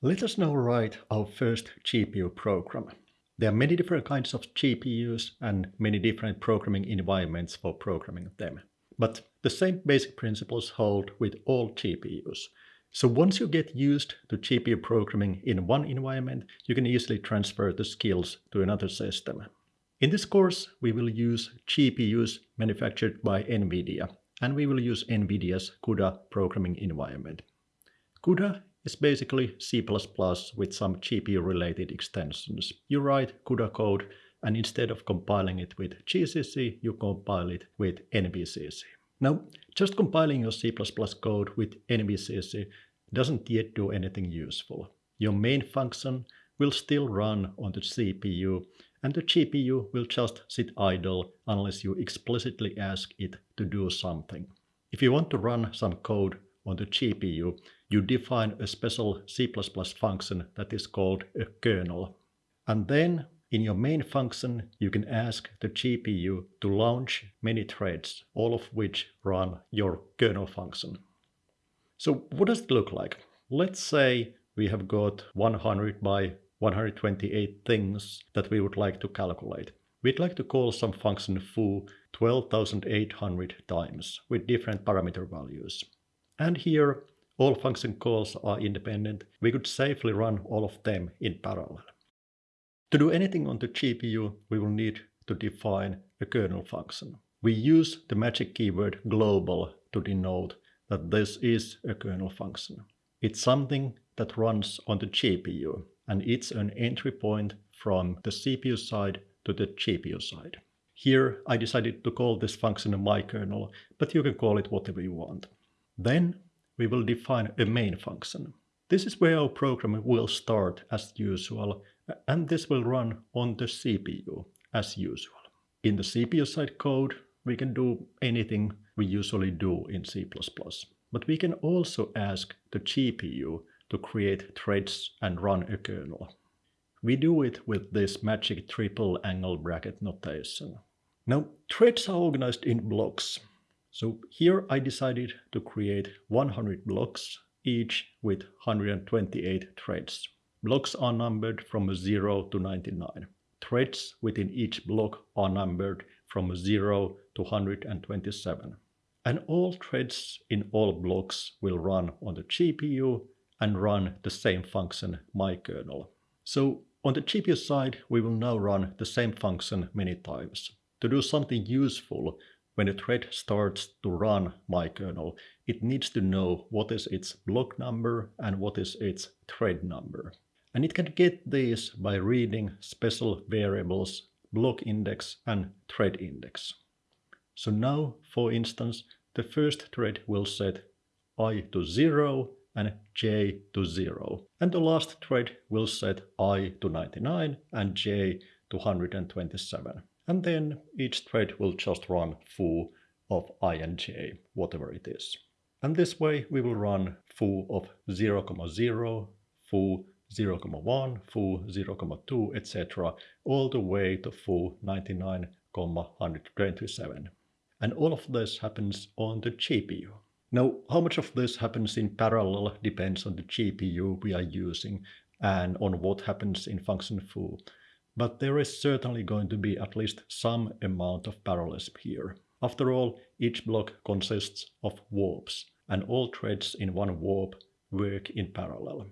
Let us now write our first GPU program. There are many different kinds of GPUs and many different programming environments for programming them. But the same basic principles hold with all GPUs. So once you get used to GPU programming in one environment, you can easily transfer the skills to another system. In this course, we will use GPUs manufactured by NVIDIA, and we will use NVIDIA's CUDA programming environment. CUDA is basically C++ with some GPU-related extensions. You write CUDA code, and instead of compiling it with GCC, you compile it with NVCC. Now, just compiling your C++ code with NVCC doesn't yet do anything useful. Your main function will still run on the CPU, and the GPU will just sit idle unless you explicitly ask it to do something. If you want to run some code on the GPU, you define a special C++ function that is called a kernel. And then in your main function, you can ask the GPU to launch many threads, all of which run your kernel function. So what does it look like? Let's say we have got 100 by 128 things that we would like to calculate. We'd like to call some function foo 12,800 times with different parameter values. And here, all function calls are independent. We could safely run all of them in parallel. To do anything on the GPU, we will need to define a kernel function. We use the magic keyword global to denote that this is a kernel function. It's something that runs on the GPU, and it's an entry point from the CPU side to the GPU side. Here I decided to call this function a mykernel, but you can call it whatever you want. Then we will define a main function. This is where our program will start as usual and this will run on the CPU as usual. In the CPU side code, we can do anything we usually do in C++, but we can also ask the GPU to create threads and run a kernel. We do it with this magic triple angle bracket notation. Now, threads are organized in blocks. So here I decided to create 100 blocks, each with 128 threads. Blocks are numbered from 0 to 99. Threads within each block are numbered from 0 to 127. And all threads in all blocks will run on the GPU and run the same function mykernel. So on the GPU side, we will now run the same function many times. To do something useful, when a thread starts to run my kernel, it needs to know what is its block number and what is its thread number. And it can get these by reading special variables block index and thread index. So now, for instance, the first thread will set i to 0 and j to 0. And the last thread will set i to 99 and j to 127. And then each thread will just run foo of i and j, whatever it is. And this way we will run foo of 0, 0, foo 0, 0,1, foo 0, 0,2, etc. all the way to foo 99,127. And all of this happens on the GPU. Now, how much of this happens in parallel depends on the GPU we are using and on what happens in function foo. But there is certainly going to be at least some amount of parallelism here. After all, each block consists of warps, and all threads in one warp work in parallel.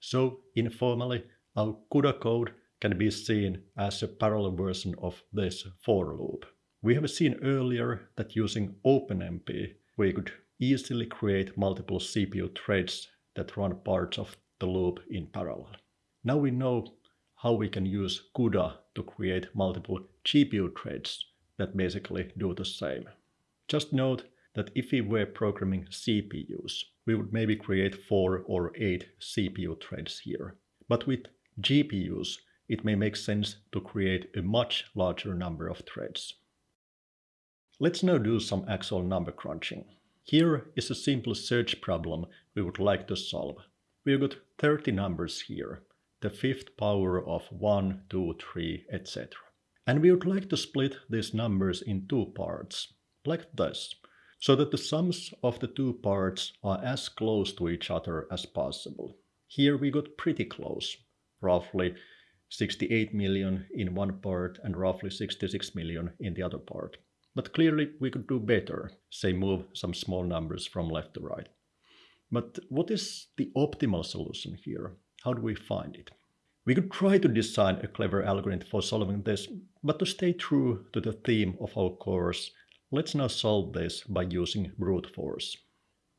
So informally, our CUDA code can be seen as a parallel version of this for loop. We have seen earlier that using OpenMP, we could easily create multiple CPU threads that run parts of the loop in parallel. Now we know how we can use CUDA to create multiple GPU threads that basically do the same. Just note that if we were programming CPUs, we would maybe create four or eight CPU threads here. But with GPUs, it may make sense to create a much larger number of threads. Let's now do some actual number crunching. Here is a simple search problem we would like to solve. We've got 30 numbers here, the fifth power of 1, 2, 3, etc. And we would like to split these numbers in two parts, like this so that the sums of the two parts are as close to each other as possible. Here we got pretty close, roughly 68 million in one part and roughly 66 million in the other part. But clearly we could do better, say move some small numbers from left to right. But what is the optimal solution here? How do we find it? We could try to design a clever algorithm for solving this, but to stay true to the theme of our course, let's now solve this by using brute force.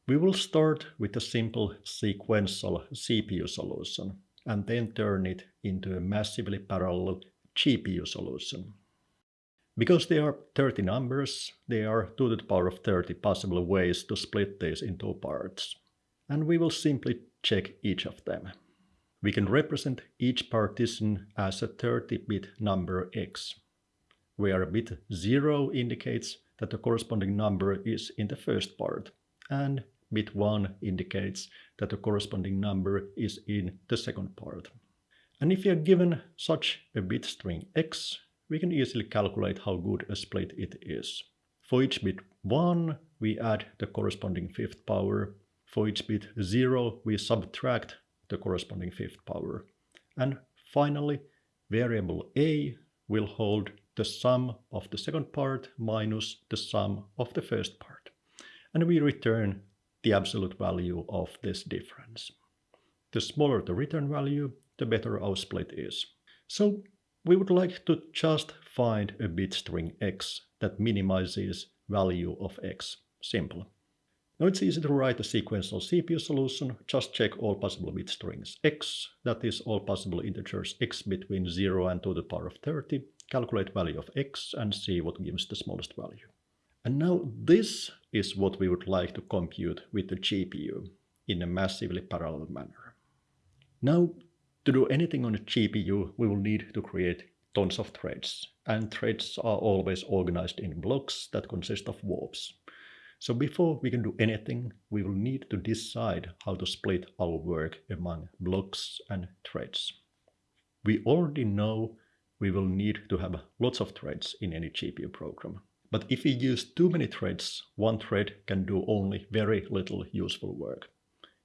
We will start with a simple sequential CPU solution and then turn it into a massively parallel GPU solution. Because there are 30 numbers, there are 2 to the power of 30 possible ways to split this into parts. And we will simply check each of them. We can represent each partition as a 30-bit number x, where bit 0 indicates that the corresponding number is in the first part, and bit 1 indicates that the corresponding number is in the second part. And if we are given such a bit string x, we can easily calculate how good a split it is. For each bit 1, we add the corresponding fifth power. For each bit 0, we subtract the corresponding fifth power. And finally, variable a will hold the sum of the second part minus the sum of the first part. And we return the absolute value of this difference. The smaller the return value, the better our split is. So we would like to just find a bit string x that minimizes value of x. Simple. Now it's easy to write a sequential CPU solution. Just check all possible bit strings x, that is all possible integers x between 0 and 2 to the power of 30, calculate value of x and see what gives the smallest value. And now this is what we would like to compute with the GPU in a massively parallel manner. Now, to do anything on a GPU, we will need to create tons of threads. And threads are always organized in blocks that consist of warps. So before we can do anything, we will need to decide how to split our work among blocks and threads. We already know we will need to have lots of threads in any GPU program. But if we use too many threads, one thread can do only very little useful work.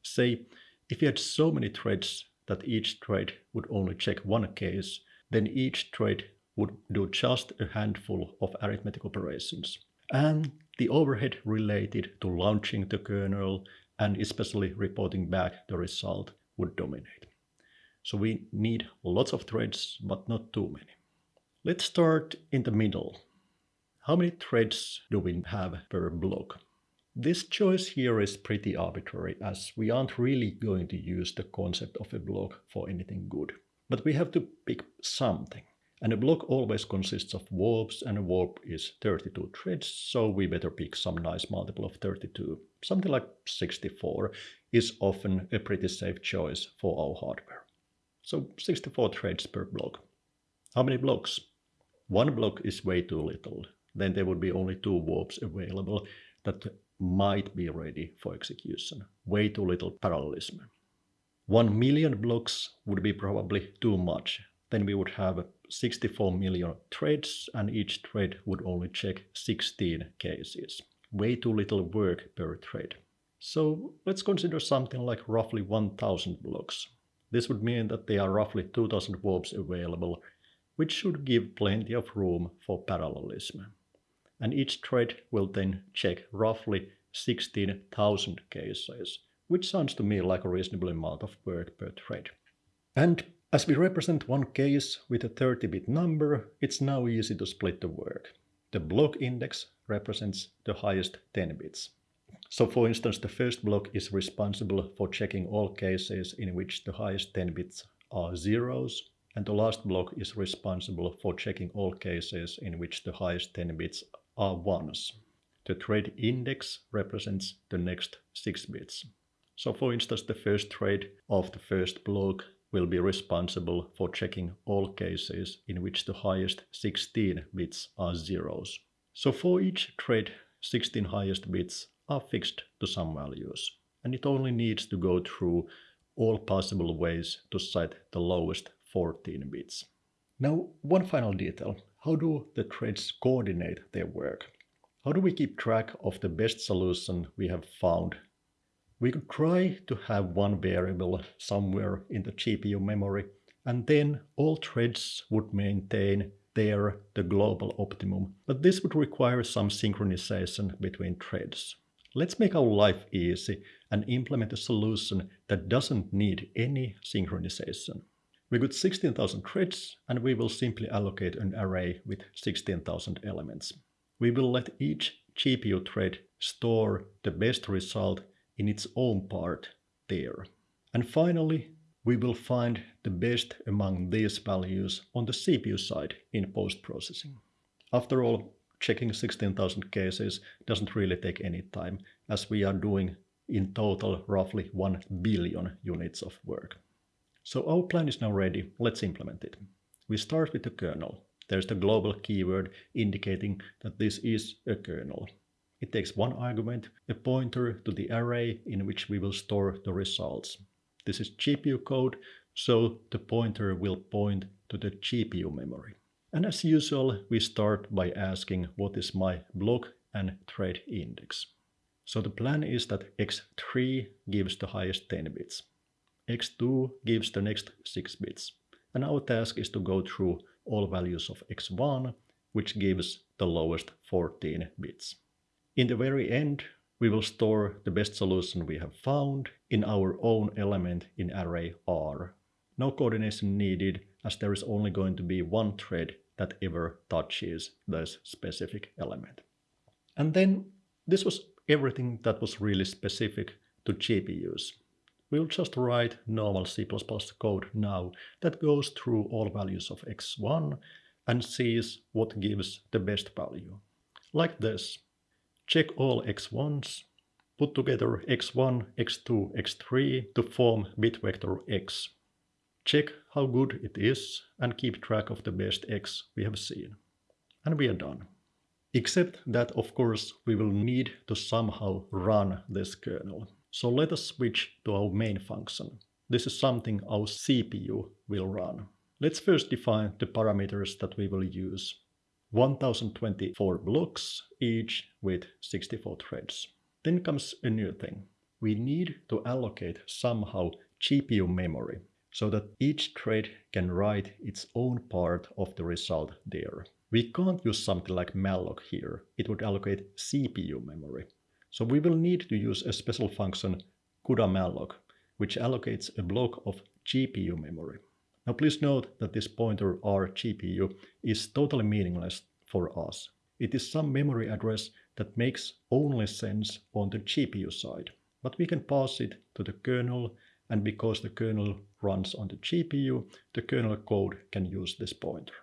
Say, if you had so many threads that each thread would only check one case, then each thread would do just a handful of arithmetic operations. And the overhead related to launching the kernel and especially reporting back the result would dominate. So we need lots of threads, but not too many. Let's start in the middle. How many threads do we have per block? This choice here is pretty arbitrary as we aren't really going to use the concept of a block for anything good. But we have to pick something. And a block always consists of warps, and a warp is 32 threads, so we better pick some nice multiple of 32. Something like 64 is often a pretty safe choice for our hardware. So 64 threads per block. How many blocks? One block is way too little. Then there would be only two warps available that might be ready for execution. Way too little parallelism. One million blocks would be probably too much. Then we would have 64 million threads and each thread would only check 16 cases. Way too little work per thread. So let's consider something like roughly 1000 blocks. This would mean that there are roughly 2000 warps available, which should give plenty of room for parallelism. And each thread will then check roughly 16,000 cases, which sounds to me like a reasonable amount of work per thread. And as we represent one case with a 30-bit number, it's now easy to split the work. The block index represents the highest 10 bits. So for instance, the first block is responsible for checking all cases in which the highest 10 bits are zeros, and the last block is responsible for checking all cases in which the highest 10 bits are ones. The thread index represents the next 6 bits. So for instance, the first thread of the first block will be responsible for checking all cases in which the highest 16 bits are zeros. So for each thread, 16 highest bits are fixed to some values, and it only needs to go through all possible ways to set the lowest 14 bits. Now, one final detail. How do the threads coordinate their work? How do we keep track of the best solution we have found We could try to have one variable somewhere in the GPU memory and then all threads would maintain their the global optimum, but this would require some synchronization between threads. Let's make our life easy and implement a solution that doesn't need any synchronization. We got 16,000 threads and we will simply allocate an array with 16,000 elements. We will let each GPU thread store the best result in its own part there. And finally, we will find the best among these values on the CPU side in post-processing. After all, checking 16,000 cases doesn't really take any time, as we are doing in total roughly 1 billion units of work. So our plan is now ready, let's implement it. We start with the kernel. There's the global keyword indicating that this is a kernel. It takes one argument, a pointer to the array in which we will store the results. This is GPU code, so the pointer will point to the GPU memory. And as usual, we start by asking what is my block and thread index. So the plan is that x3 gives the highest 10 bits. x2 gives the next 6 bits. And our task is to go through all values of x1, which gives the lowest 14 bits. In the very end, we will store the best solution we have found in our own element in array R. No coordination needed as there is only going to be one thread that ever touches this specific element. And then this was everything that was really specific to GPUs. We'll just write normal C++ code now that goes through all values of x1 and sees what gives the best value. Like this. Check all x1s, put together x1, x2, x3 to form bit vector x. Check how good it is and keep track of the best x we have seen. And we are done. Except that of course we will need to somehow run this kernel. So let us switch to our main function. This is something our CPU will run. Let's first define the parameters that we will use. 1024 blocks, each with 64 threads. Then comes a new thing. We need to allocate somehow GPU memory so that each thread can write its own part of the result there. We can't use something like malloc here. It would allocate CPU memory. So we will need to use a special function CUDA which allocates a block of GPU memory. Now please note that this pointer RGPU is totally meaningless for us. It is some memory address that makes only sense on the GPU side. But we can pass it to the kernel and because the kernel runs on the GPU, the kernel code can use this pointer.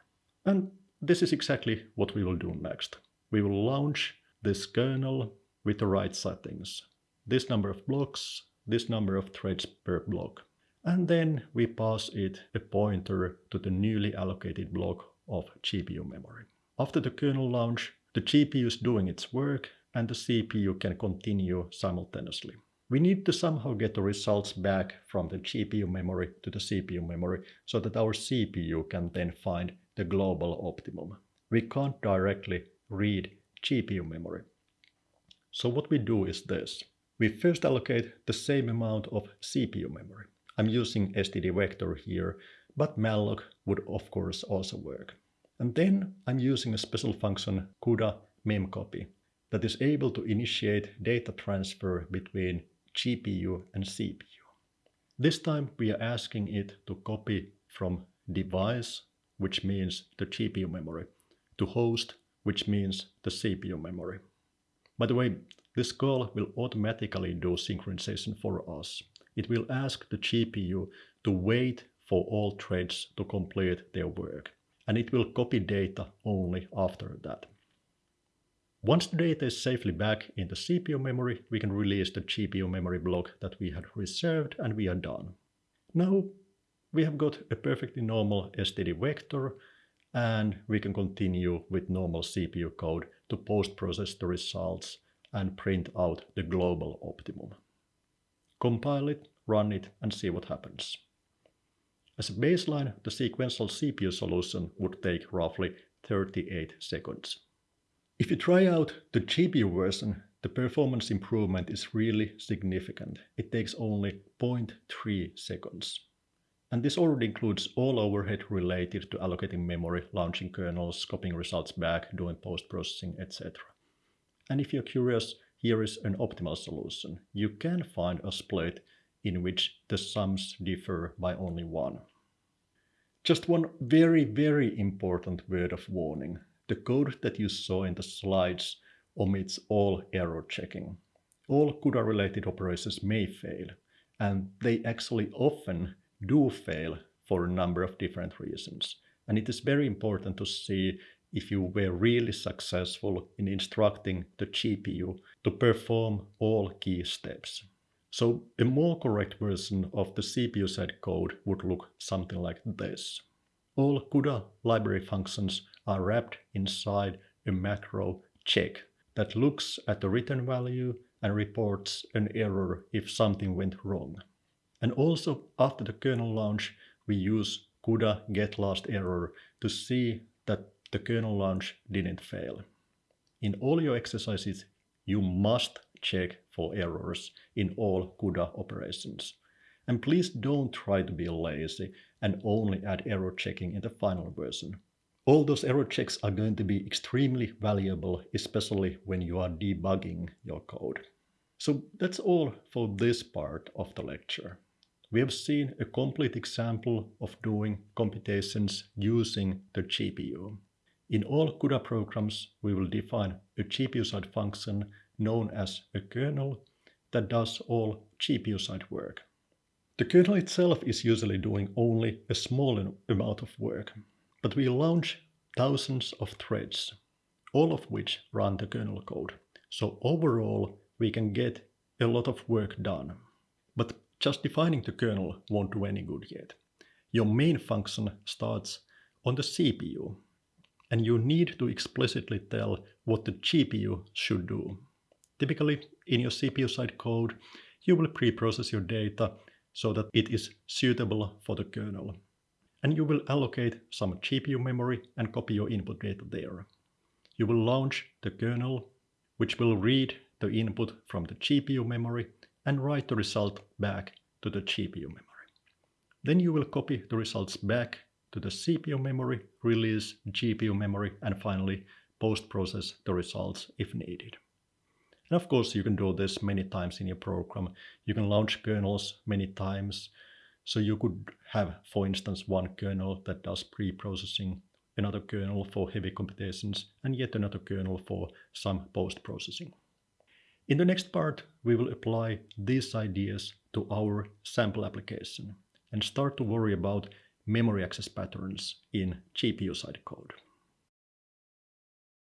And this is exactly what we will do next. We will launch this kernel with the right settings. This number of blocks, this number of threads per block and then we pass it a pointer to the newly allocated block of GPU memory. After the kernel launch, the GPU is doing its work and the CPU can continue simultaneously. We need to somehow get the results back from the GPU memory to the CPU memory so that our CPU can then find the global optimum. We can't directly read GPU memory. So what we do is this. We first allocate the same amount of CPU memory. I'm using std vector here, but malloc would of course also work. And then I'm using a special function CUDA memcopy that is able to initiate data transfer between GPU and CPU. This time we are asking it to copy from device, which means the GPU memory, to host, which means the CPU memory. By the way, this call will automatically do synchronization for us it will ask the GPU to wait for all threads to complete their work, and it will copy data only after that. Once the data is safely back in the CPU memory, we can release the GPU memory block that we had reserved and we are done. Now we have got a perfectly normal std vector and we can continue with normal CPU code to post-process the results and print out the global optimum compile it, run it, and see what happens. As a baseline, the sequential CPU solution would take roughly 38 seconds. If you try out the GPU version, the performance improvement is really significant. It takes only 0.3 seconds. And this already includes all overhead related to allocating memory, launching kernels, copying results back, doing post-processing, etc. And if you're curious, here is an optimal solution. You can find a split in which the sums differ by only one. Just one very, very important word of warning. The code that you saw in the slides omits all error checking. All CUDA-related operations may fail, and they actually often do fail for a number of different reasons. And it is very important to see if you were really successful in instructing the GPU to perform all key steps. So a more correct version of the CPU side code would look something like this. All CUDA library functions are wrapped inside a macro check that looks at the return value and reports an error if something went wrong. And also after the kernel launch, we use CUDA get last error to see that the kernel launch didn't fail. In all your exercises, you must check for errors in all CUDA operations. And please don't try to be lazy and only add error checking in the final version. All those error checks are going to be extremely valuable, especially when you are debugging your code. So that's all for this part of the lecture. We have seen a complete example of doing computations using the GPU. In all CUDA programs, we will define a GPU-side function known as a kernel that does all GPU-side work. The kernel itself is usually doing only a small amount of work, but we launch thousands of threads, all of which run the kernel code. So overall, we can get a lot of work done. But just defining the kernel won't do any good yet. Your main function starts on the CPU, and you need to explicitly tell what the GPU should do. Typically, in your CPU side code, you will pre-process your data so that it is suitable for the kernel and you will allocate some GPU memory and copy your input data there. You will launch the kernel, which will read the input from the GPU memory and write the result back to the GPU memory. Then you will copy the results back to the CPU memory, release GPU memory, and finally post-process the results if needed. And of course, you can do this many times in your program. You can launch kernels many times. So you could have, for instance, one kernel that does pre-processing, another kernel for heavy computations, and yet another kernel for some post-processing. In the next part, we will apply these ideas to our sample application and start to worry about memory access patterns in GPU-side code.